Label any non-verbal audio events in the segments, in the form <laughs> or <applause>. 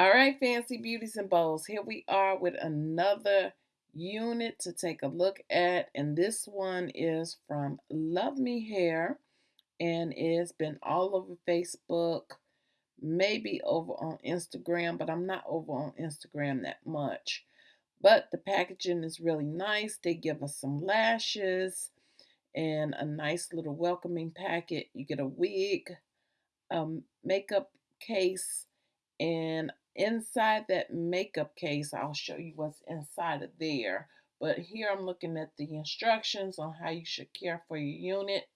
All right, fancy beauties and bows, here we are with another unit to take a look at, and this one is from Love Me Hair, and it's been all over Facebook, maybe over on Instagram, but I'm not over on Instagram that much. But the packaging is really nice. They give us some lashes and a nice little welcoming packet. You get a wig, a makeup case, and inside that makeup case, I'll show you what's inside of there. But here I'm looking at the instructions on how you should care for your unit.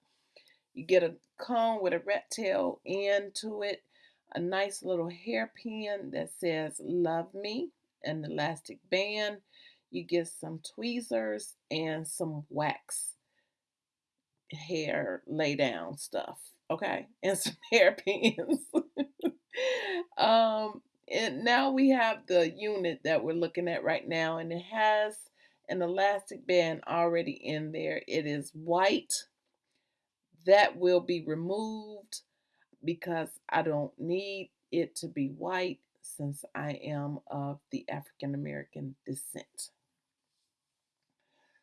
You get a comb with a rat tail end to it, a nice little hairpin that says love me, an elastic band. You get some tweezers and some wax hair lay down stuff, okay? <laughs> And some hairpins. <laughs> <laughs> um, and now we have the unit that we're looking at right now, and it has an elastic band already in there. It is white. That will be removed because I don't need it to be white since I am of the African American descent.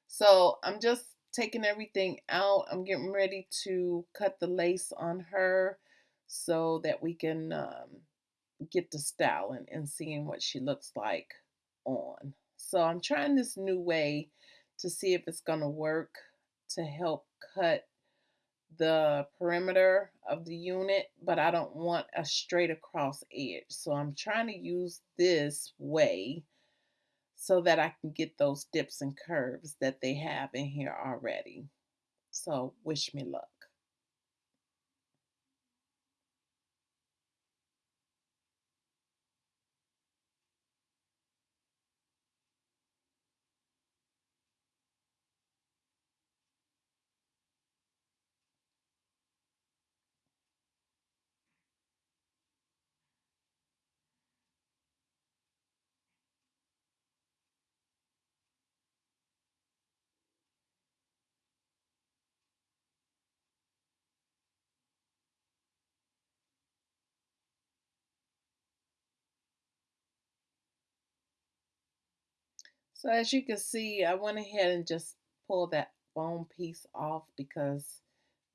So I'm just taking everything out. I'm getting ready to cut the lace on her so that we can um, get to styling and seeing what she looks like on. So I'm trying this new way to see if it's going to work to help cut the perimeter of the unit, but I don't want a straight across edge. So I'm trying to use this way so that I can get those dips and curves that they have in here already. So wish me luck. So as you can see, I went ahead and just pulled that bone piece off because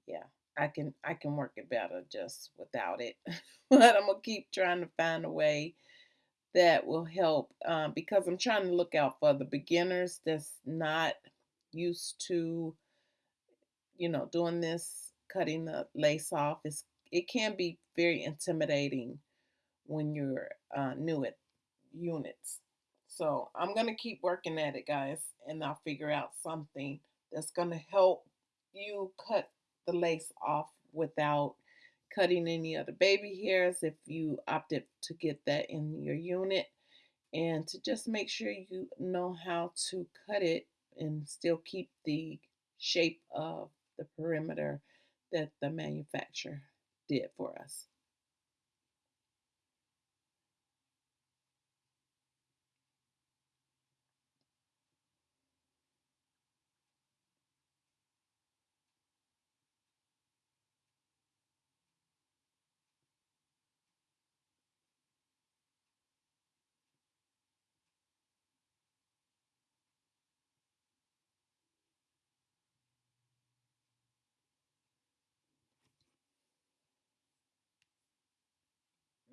yeah, I can I can work it better just without it. <laughs> but I'm gonna keep trying to find a way that will help um, because I'm trying to look out for the beginners that's not used to you know doing this cutting the lace off. It's, it can be very intimidating when you're uh, new at units. So I'm going to keep working at it, guys, and I'll figure out something that's going to help you cut the lace off without cutting any other baby hairs if you opted to get that in your unit and to just make sure you know how to cut it and still keep the shape of the perimeter that the manufacturer did for us.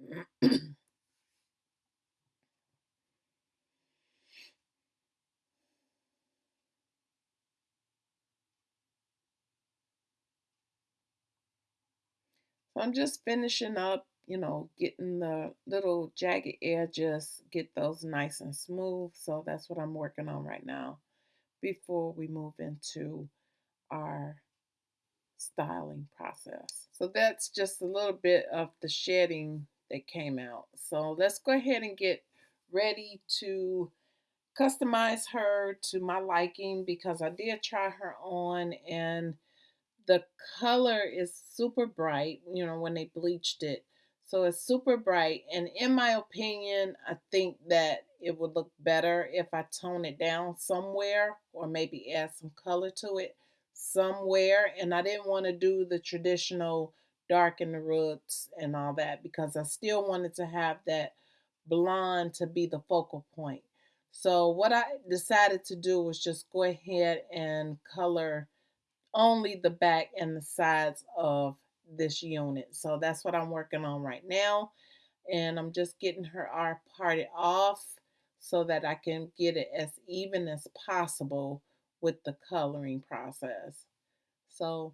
So I'm just finishing up, you know, getting the little jagged edges, get those nice and smooth. So that's what I'm working on right now before we move into our styling process. So that's just a little bit of the shedding that came out. So let's go ahead and get ready to customize her to my liking because I did try her on and the color is super bright, you know, when they bleached it. So it's super bright. And in my opinion, I think that it would look better if I tone it down somewhere or maybe add some color to it somewhere. And I didn't want to do the traditional darken the roots and all that because I still wanted to have that blonde to be the focal point. So what I decided to do was just go ahead and color only the back and the sides of this unit. So that's what I'm working on right now. And I'm just getting her R parted off so that I can get it as even as possible with the coloring process. So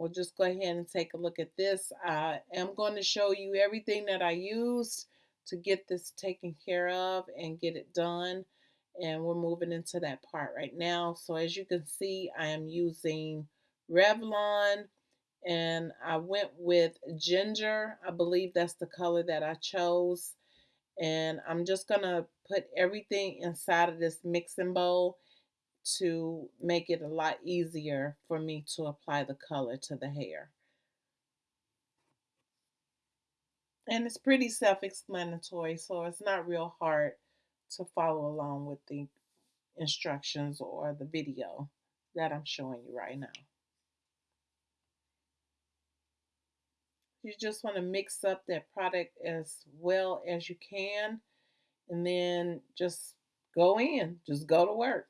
we'll just go ahead and take a look at this. I am going to show you everything that I used to get this taken care of and get it done. And we're moving into that part right now. So as you can see, I am using Revlon and I went with ginger. I believe that's the color that I chose. And I'm just going to put everything inside of this mixing bowl to make it a lot easier for me to apply the color to the hair. And it's pretty self-explanatory, so it's not real hard to follow along with the instructions or the video that I'm showing you right now. You just want to mix up that product as well as you can and then just go in, just go to work.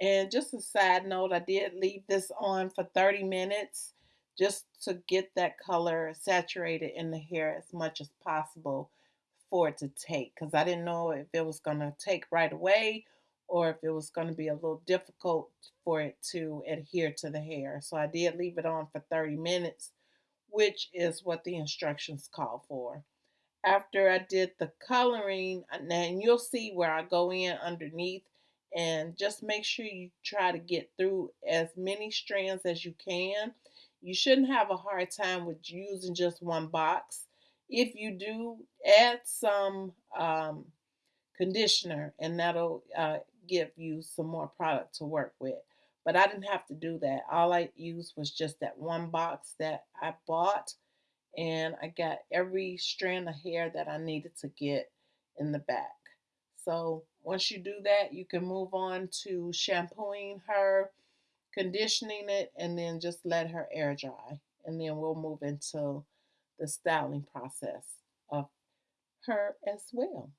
And just a side note, I did leave this on for 30 minutes just to get that color saturated in the hair as much as possible for it to take because I didn't know if it was going to take right away or if it was going to be a little difficult for it to adhere to the hair. So I did leave it on for 30 minutes, which is what the instructions call for. After I did the coloring, uh, and you'll see where I go in underneath and just make sure you try to get through as many strands as you can. You shouldn't have a hard time with using just one box. If you do, add some um, conditioner and that'll uh, give you some more product to work with. But I didn't have to do that. All I used was just that one box that I bought and I got every strand of hair that I needed to get in the back. So once you do that, you can move on to shampooing her, conditioning it, and then just let her air dry. And then we'll move into the styling process of her as well.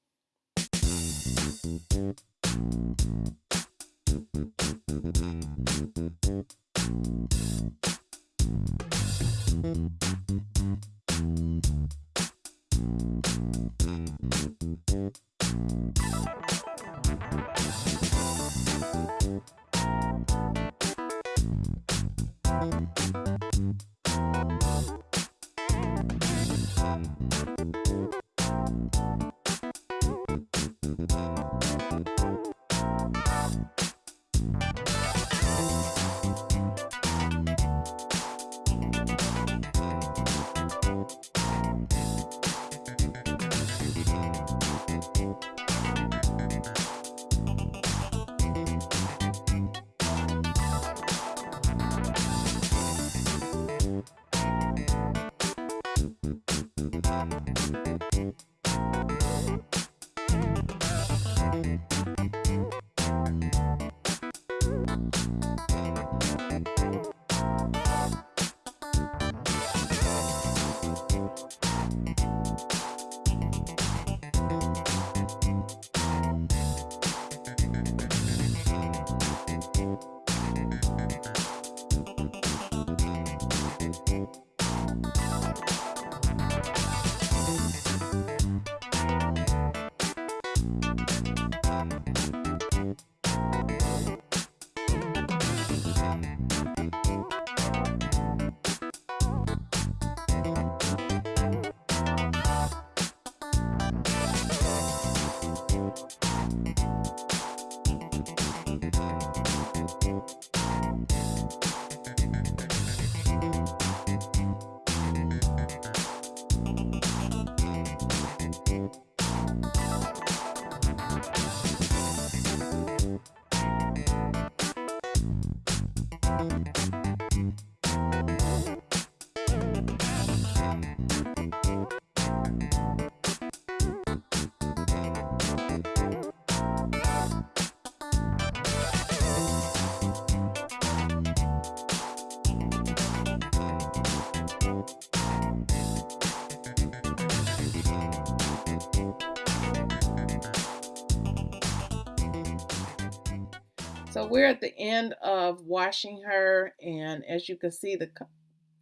So we're at the end of washing her and as you can see the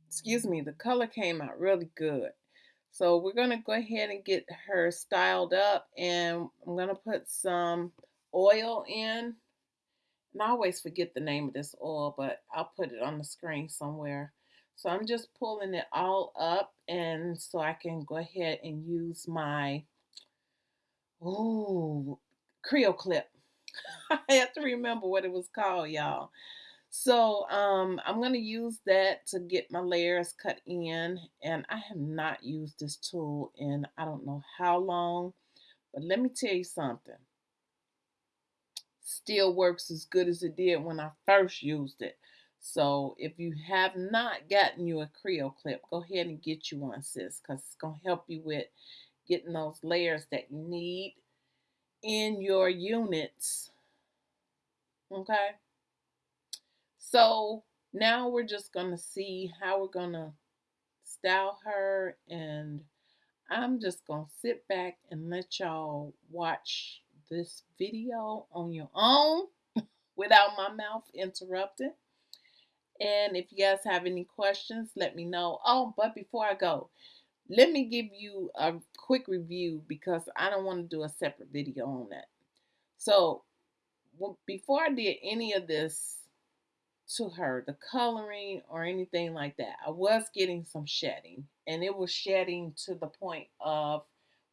excuse me the color came out really good. So we're going to go ahead and get her styled up and I'm going to put some oil in. And I always forget the name of this oil but I'll put it on the screen somewhere. So I'm just pulling it all up and so I can go ahead and use my ooh, CreaClip <laughs> I have to remember what it was called, y'all. So um, I'm going to use that to get my layers cut in. And I have not used this tool in I don't know how long. But let me tell you something. Still works as good as it did when I first used it. So if you have not gotten you a CreaClip, go ahead and get you one, sis, because it's going to help you with getting those layers that you need in your units Okay. So now we're just going to see how we're going to style her and I'm just going to sit back and let y'all watch this video on your own <laughs> without my mouth interrupted. And if you guys have any questions, let me know. Oh, but before I go, let me give you a quick review because I don't want to do a separate video on that. So before I did any of this to her, the coloring or anything like that, I was getting some shedding. And it was shedding to the point of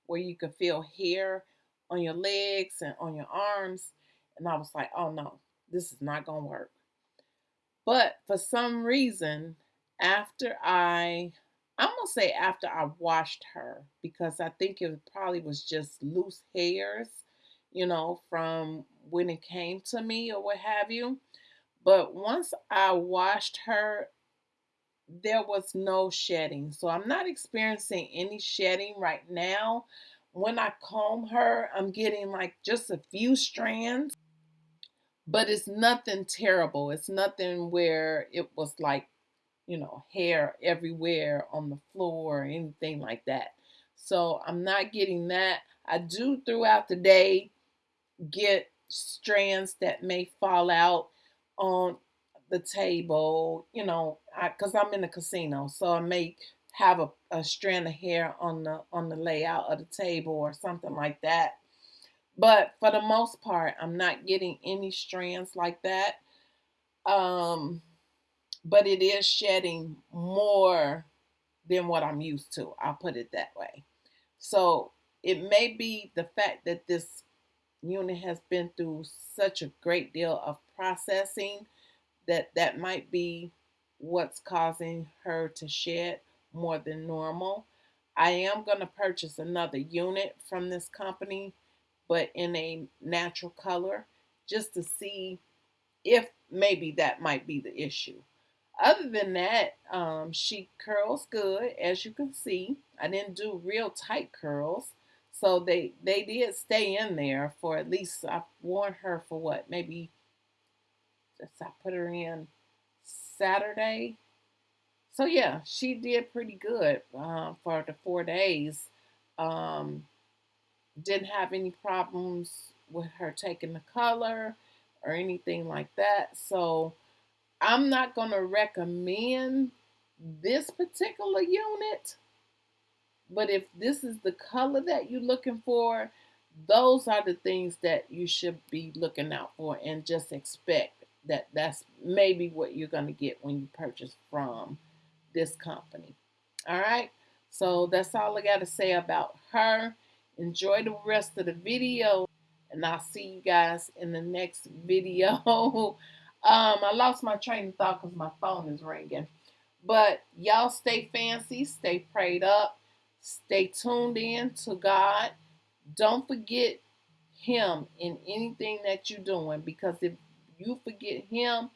where you could feel hair on your legs and on your arms. And I was like, oh no, this is not going to work. But for some reason, after I, I'm to say after I washed her, because I think it probably was just loose hairs you know, from when it came to me or what have you. But once I washed her, there was no shedding. So I'm not experiencing any shedding right now. When I comb her, I'm getting like just a few strands, but it's nothing terrible. It's nothing where it was like, you know, hair everywhere on the floor or anything like that. So I'm not getting that. I do throughout the day get strands that may fall out on the table, you know, because I'm in a casino, so I may have a, a strand of hair on the on the layout of the table or something like that. But for the most part, I'm not getting any strands like that. Um, but it is shedding more than what I'm used to. I'll put it that way. So it may be the fact that this unit has been through such a great deal of processing that that might be what's causing her to shed more than normal. I am going to purchase another unit from this company, but in a natural color, just to see if maybe that might be the issue. Other than that, um, she curls good, as you can see. I didn't do real tight curls. So they they did stay in there for at least I worn her for what maybe I put her in Saturday. So yeah, she did pretty good uh, for the four days. Um, didn't have any problems with her taking the color or anything like that. So I'm not going to recommend this particular unit but if this is the color that you're looking for, those are the things that you should be looking out for and just expect that that's maybe what you're going to get when you purchase from this company. All right. So that's all I got to say about her. Enjoy the rest of the video and I'll see you guys in the next <laughs> video. Um, I lost my train of thought because my phone is ringing. But y'all stay fancy, stay prayed up, Stay tuned in to God. Don't forget Him in anything that you're doing because if you forget Him,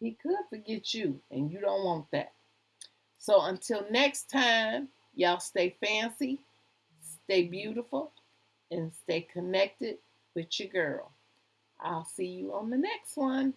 He could forget you, and you don't want that. So until next time, y'all stay fancy, stay beautiful, and stay connected with your girl. I'll see you on the next one.